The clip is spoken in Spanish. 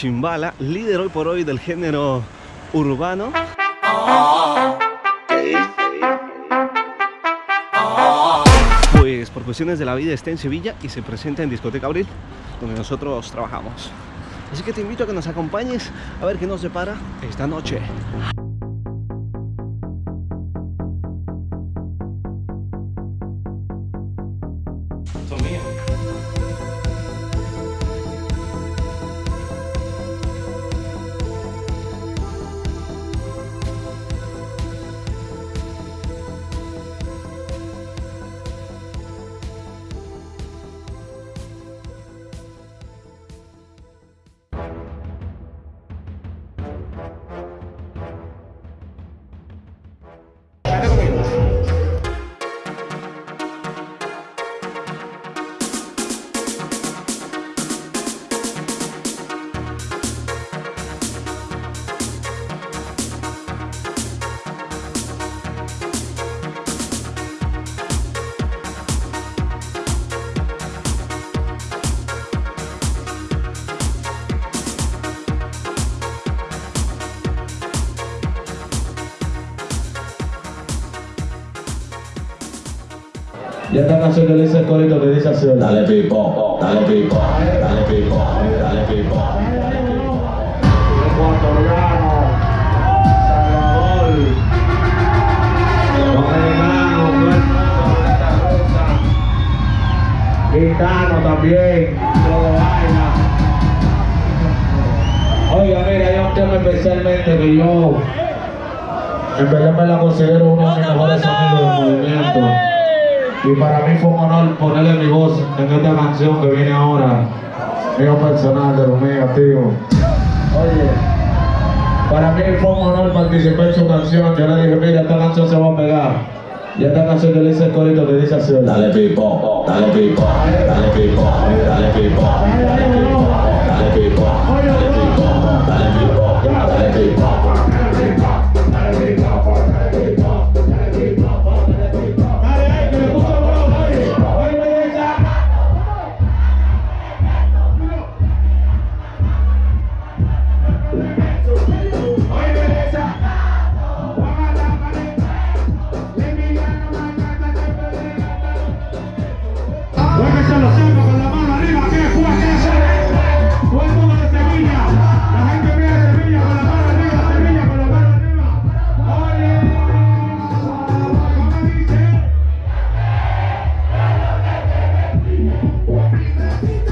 Chimbala, líder hoy por hoy del género urbano. Pues por cuestiones de la vida está en Sevilla y se presenta en Discoteca Abril, donde nosotros trabajamos. Así que te invito a que nos acompañes a ver qué nos depara esta noche. Y esta canción que le dice el corito que dice así. Dale pipo, dale pipo, dale pipo, dale pipo. Ecuatoriano, Salvador, Dominicano, Gitano también, todo vaina. Oiga, mira, hay un tema especialmente que yo, en verdad me la considero uno de mis mejores amigos del movimiento. Y para mí fue un honor ponerle mi voz en esta canción que viene ahora, mío personal de Romeo, tío. Oye, para mí fue un honor participar en su canción. Yo le dije, mira, esta canción se va a pegar. Y esta canción que le dice el corito que dice así. Dale pipo, dale pipo, dale pipo, dale pipo. Happy birthday.